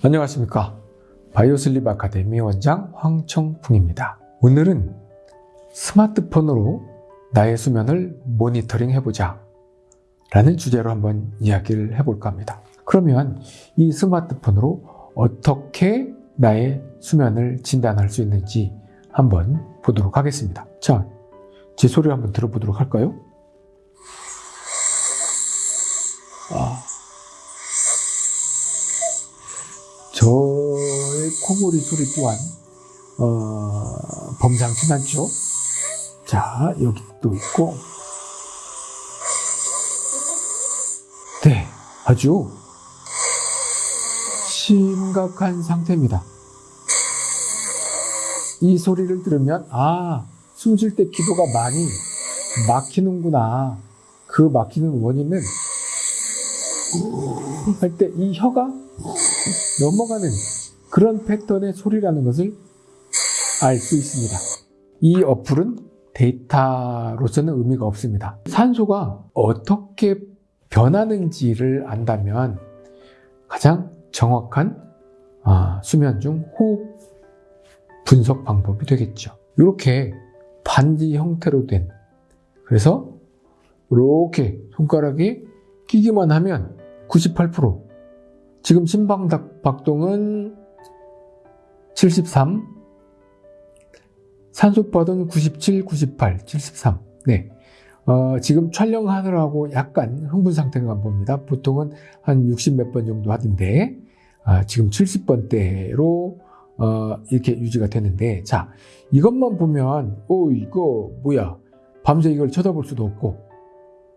안녕하십니까 바이오슬립 아카데미 원장 황청풍입니다 오늘은 스마트폰으로 나의 수면을 모니터링 해보자 라는 주제로 한번 이야기를 해볼까 합니다 그러면 이 스마트폰으로 어떻게 나의 수면을 진단할 수 있는지 한번 보도록 하겠습니다 자, 제 소리를 한번 들어보도록 할까요? 아. 코골이 소리 또한 어, 범상치 않죠. 자 여기 또 있고 네 아주 심각한 상태입니다. 이 소리를 들으면 아 숨 쉴 때 기도가 많이 막히는구나. 그 막히는 원인은 할 때 이 혀가 넘어가는 그런 패턴의 소리라는 것을 알 수 있습니다. 이 어플은 데이터로서는 의미가 없습니다. 산소가 어떻게 변하는지를 안다면 가장 정확한 아, 수면 중 호흡 분석 방법이 되겠죠. 이렇게 반지 형태로 된 그래서 이렇게 손가락이 끼기만 하면 98% 지금 심박박동은 73 산소파는 97, 98, 73 네. 어, 지금 촬영하느라고 약간 흥분 상태가 봅니다. 보통은 한 60 몇 번 정도 하던데 아, 지금 70번대로 어, 이렇게 유지가 되는데 자 이것만 보면 오 이거 뭐야? 밤새 이걸 쳐다볼 수도 없고.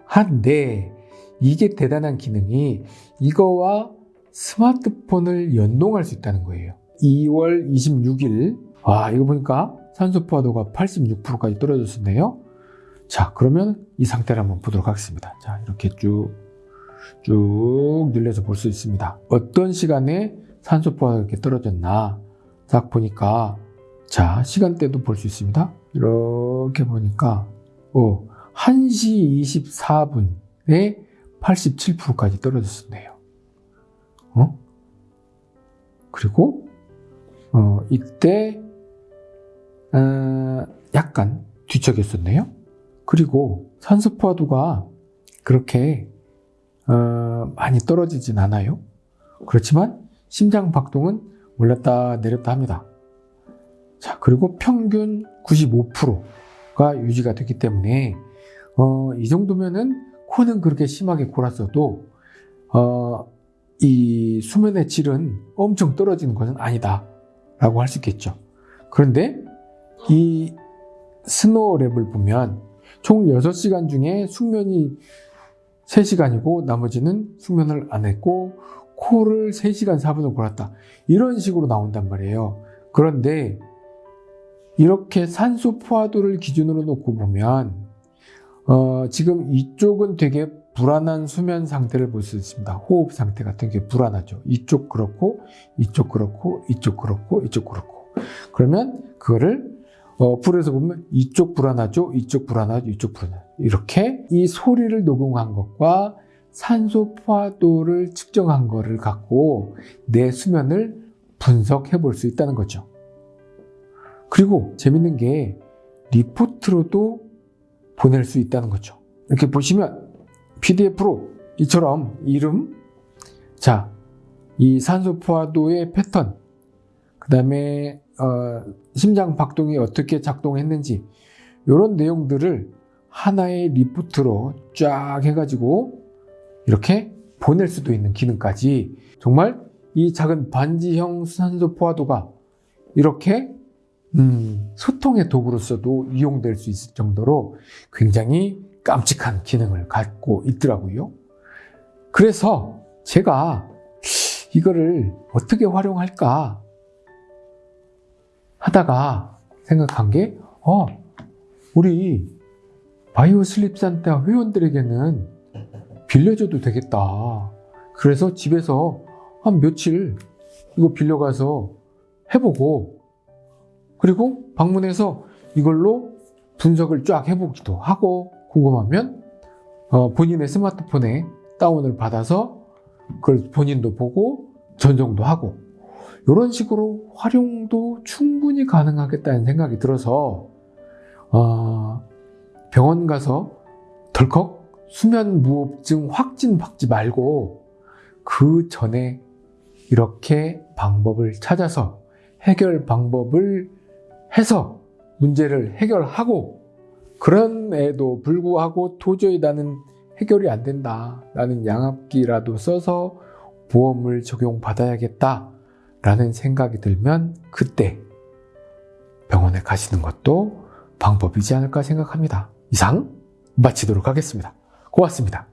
한데 이게 대단한 기능이 이거와 스마트폰을 연동할 수 있다는 거예요 2월 26일. 와 이거 보니까 산소 포화도가 86%까지 떨어졌었네요. 자 그러면 이 상태를 한번 보도록 하겠습니다. 자 이렇게 쭉쭉 늘려서 볼 수 있습니다. 어떤 시간에 산소 포화가 이렇게 떨어졌나 딱 보니까 자 시간대도 볼 수 있습니다. 이렇게 보니까 오, 1시 24분에 87%까지 떨어졌었네요. 어? 그리고 어, 이때 어, 약간 뒤척였었네요. 그리고 산소 포화도가 그렇게 어, 많이 떨어지진 않아요. 그렇지만 심장 박동은 올랐다 내렸다 합니다. 자 그리고 평균 95%가 유지가 됐기 때문에 어, 이 정도면은 코는 그렇게 심하게 골았어도 어, 이 수면의 질은 엄청 떨어지는 것은 아니다 라고 할 수 있겠죠. 그런데 이 스노우랩을 보면 총 6시간 중에 숙면이 3시간이고 나머지는 숙면을 안 했고 코를 3시간 4분을 골았다. 이런 식으로 나온단 말이에요. 그런데 이렇게 산소 포화도를 기준으로 놓고 보면 어, 지금 이쪽은 되게 불안한 수면 상태를 볼 수 있습니다. 호흡 상태 같은 게 불안하죠. 이쪽 그렇고 이쪽 그렇고 이쪽 그렇고 이쪽 그렇고 그러면 그거를 어, 풀에서 보면 이쪽 불안하죠. 이쪽 불안하죠. 이쪽 불안하죠. 이렇게 이 소리를 녹음한 것과 산소 포화도를 측정한 거를 갖고 내 수면을 분석해 볼 수 있다는 거죠. 그리고 재밌는 게 리포트로도 보낼 수 있다는 거죠. 이렇게 보시면 PDF로 이처럼 이름, 자, 이 산소 포화도의 패턴, 그 다음에 어, 심장 박동이 어떻게 작동했는지 이런 내용들을 하나의 리포트로 쫙 해가지고 이렇게 보낼 수도 있는 기능까지. 정말 이 작은 반지형 산소 포화도가 이렇게 음, 소통의 도구로서도 이용될 수 있을 정도로 굉장히 깜찍한 기능을 갖고 있더라고요. 그래서 제가 이거를 어떻게 활용할까 하다가 생각한 게 어, 우리 바이오 슬립 산타 회원들에게는 빌려줘도 되겠다. 그래서 집에서 한 며칠 이거 빌려가서 해보고 그리고 방문해서 이걸로 분석을 쫙 해보기도 하고 궁금하면 어, 본인의 스마트폰에 다운을 받아서 그걸 본인도 보고 전송도 하고 이런 식으로 활용도 충분히 가능하겠다는 생각이 들어서 어, 병원 가서 덜컥 수면 무호흡증 확진 받지 말고 그 전에 이렇게 방법을 찾아서 해결 방법을 해서 문제를 해결하고 그런에도 불구하고 도저히 나는 해결이 안 된다. 나는 양압기라도 써서 보험을 적용받아야겠다. 라는 생각이 들면 그때 병원에 가시는 것도 방법이지 않을까 생각합니다. 이상 마치도록 하겠습니다. 고맙습니다.